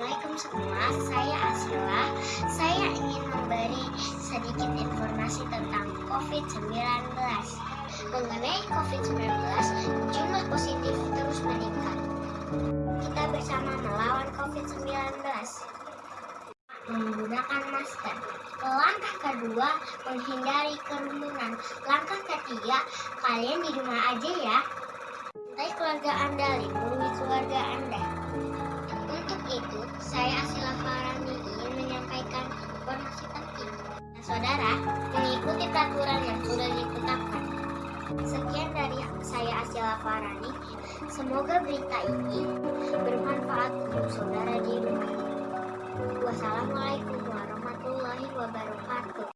Assalamualaikum semua, saya Asila. Saya ingin memberi sedikit informasi tentang COVID-19. Mengenai COVID-19, jumlah positif terus meningkat. Kita bersama melawan COVID-19. Menggunakan masker. Langkah kedua, menghindari kerumunan. Langkah ketiga, kalian di rumah aja ya. Cintai keluarga Anda, lindungi keluarga Anda. Saudara, mengikuti peraturan yang sudah ditetapkan. Sekian dari saya Asila Farani. Semoga berita ini bermanfaat untuk saudara di rumah. Wassalamualaikum.